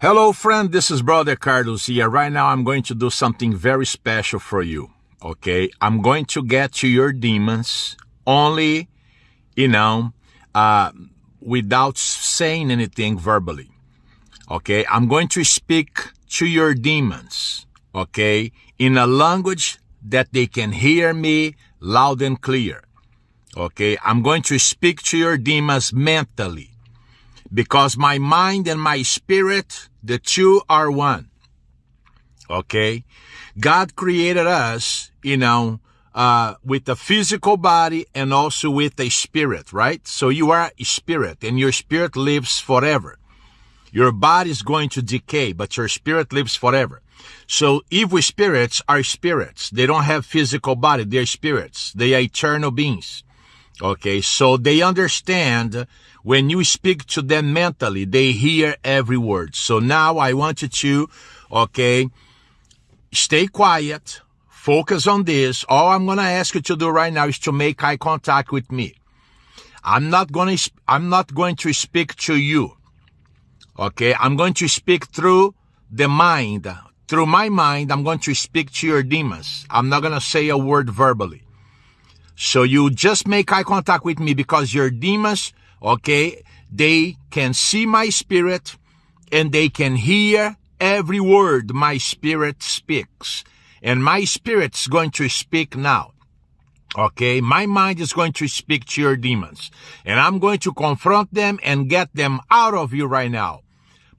Hello, friend. This is Brother Carlos here. Right now, I'm going to do something very special for you. Okay. I'm going to get to your demons only, you know, uh, without saying anything verbally. Okay. I'm going to speak to your demons. Okay. In a language that they can hear me loud and clear. Okay. I'm going to speak to your demons mentally because my mind and my spirit, the two are one. Okay. God created us, you know, uh, with a physical body and also with a spirit, right? So you are a spirit and your spirit lives forever. Your body is going to decay, but your spirit lives forever. So evil spirits are spirits. They don't have physical body. They're spirits. They are eternal beings. Okay. So they understand when you speak to them mentally, they hear every word. So now I want you to, okay, stay quiet, focus on this. All I'm going to ask you to do right now is to make eye contact with me. I'm not going to, I'm not going to speak to you. Okay. I'm going to speak through the mind. Through my mind, I'm going to speak to your demons. I'm not going to say a word verbally. So you just make eye contact with me because your demons, okay, they can see my spirit and they can hear every word my spirit speaks. And my spirit's going to speak now. Okay, my mind is going to speak to your demons and I'm going to confront them and get them out of you right now.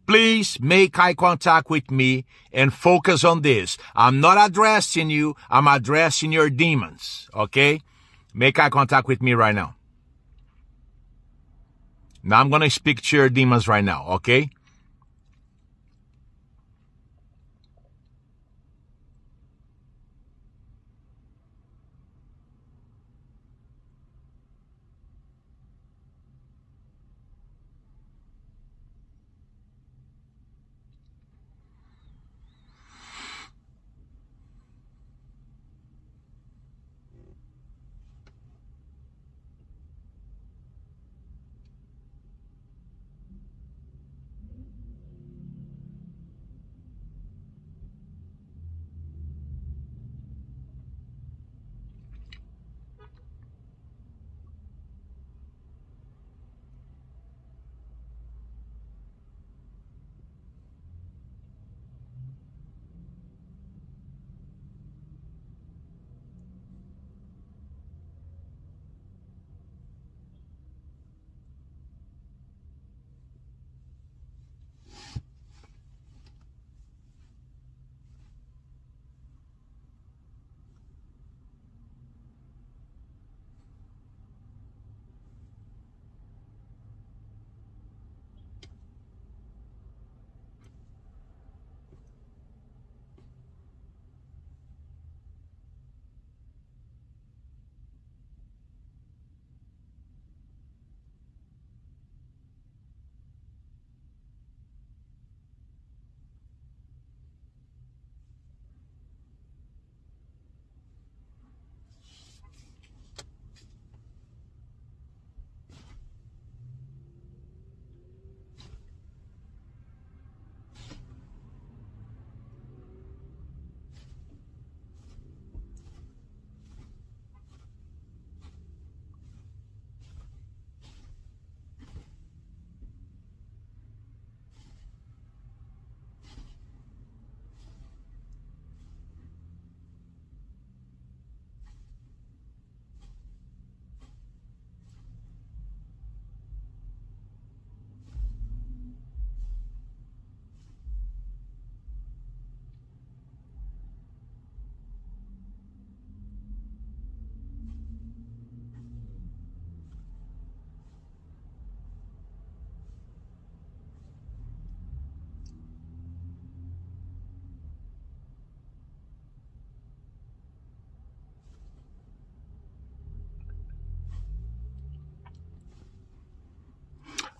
Please make eye contact with me and focus on this. I'm not addressing you. I'm addressing your demons. Okay. Make eye contact with me right now. Now I'm going to speak to your demons right now. Okay.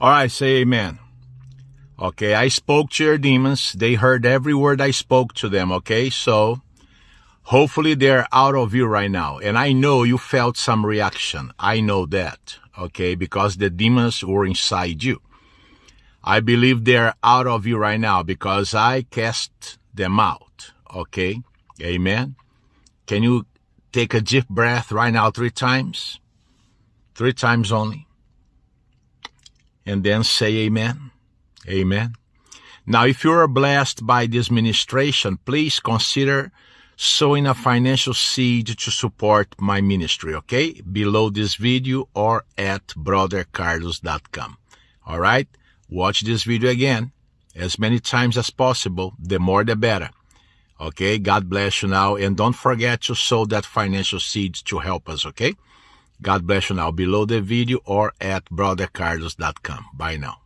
All right, say amen. Okay, I spoke to your demons. They heard every word I spoke to them. Okay, so hopefully they're out of you right now. And I know you felt some reaction. I know that. Okay, because the demons were inside you. I believe they're out of you right now because I cast them out. Okay? Amen. Can you take a deep breath right now three times? Three times only. And then say amen. Amen. Now, if you are blessed by this ministration, please consider sowing a financial seed to support my ministry, okay? Below this video or at brothercarlos.com. All right? Watch this video again as many times as possible. The more the better. Okay? God bless you now. And don't forget to sow that financial seed to help us, okay? God bless you now below the video or at brothercarlos.com. Bye now.